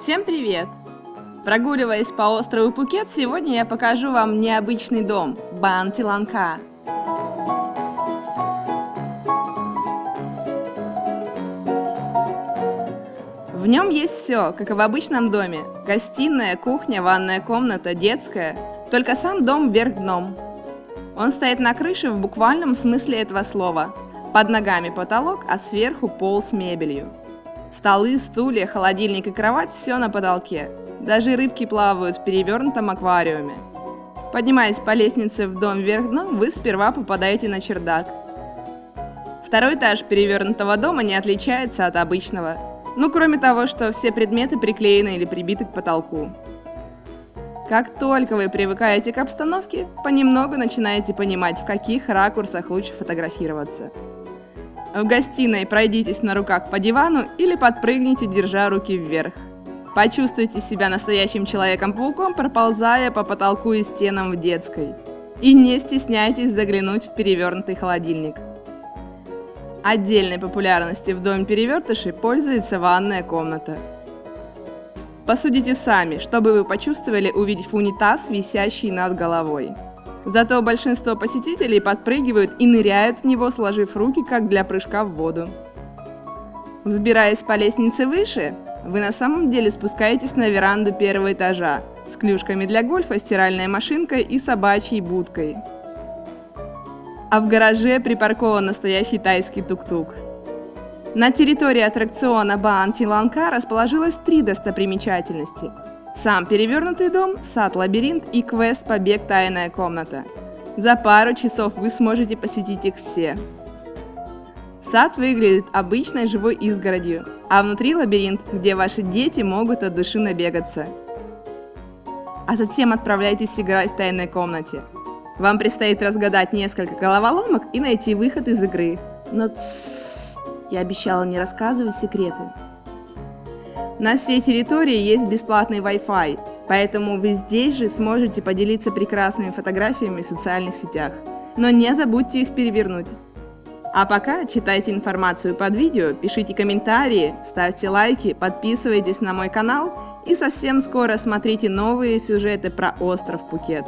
Всем привет! Прогуливаясь по острову Пукет, сегодня я покажу вам необычный дом – Бантиланка. В нем есть все, как и в обычном доме. Гостиная, кухня, ванная комната, детская. Только сам дом вверх дном. Он стоит на крыше в буквальном смысле этого слова. Под ногами потолок, а сверху пол с мебелью. Столы, стулья, холодильник и кровать – все на потолке. Даже рыбки плавают в перевернутом аквариуме. Поднимаясь по лестнице в дом вверх дном, вы сперва попадаете на чердак. Второй этаж перевернутого дома не отличается от обычного. Ну, кроме того, что все предметы приклеены или прибиты к потолку. Как только вы привыкаете к обстановке, понемногу начинаете понимать, в каких ракурсах лучше фотографироваться. В гостиной пройдитесь на руках по дивану или подпрыгните, держа руки вверх. Почувствуйте себя настоящим Человеком-пауком, проползая по потолку и стенам в детской. И не стесняйтесь заглянуть в перевернутый холодильник. Отдельной популярности в доме перевертышей пользуется ванная комната. Посудите сами, что бы вы почувствовали, увидев унитаз, висящий над головой. Зато большинство посетителей подпрыгивают и ныряют в него, сложив руки, как для прыжка в воду. Взбираясь по лестнице выше, вы на самом деле спускаетесь на веранду первого этажа с клюшками для гольфа, стиральной машинкой и собачьей будкой. А в гараже припаркован настоящий тайский тук-тук. На территории аттракциона Баан Тиланка расположилось три достопримечательности – сам перевернутый дом, сад-лабиринт и квест «Побег. Тайная комната». За пару часов вы сможете посетить их все. Сад выглядит обычной живой изгородью, а внутри лабиринт, где ваши дети могут от души набегаться. А затем отправляйтесь играть в тайной комнате. Вам предстоит разгадать несколько головоломок и найти выход из игры. Но тссс, я обещала не рассказывать секреты. На всей территории есть бесплатный Wi-Fi, поэтому вы здесь же сможете поделиться прекрасными фотографиями в социальных сетях. Но не забудьте их перевернуть. А пока читайте информацию под видео, пишите комментарии, ставьте лайки, подписывайтесь на мой канал и совсем скоро смотрите новые сюжеты про остров Пукет.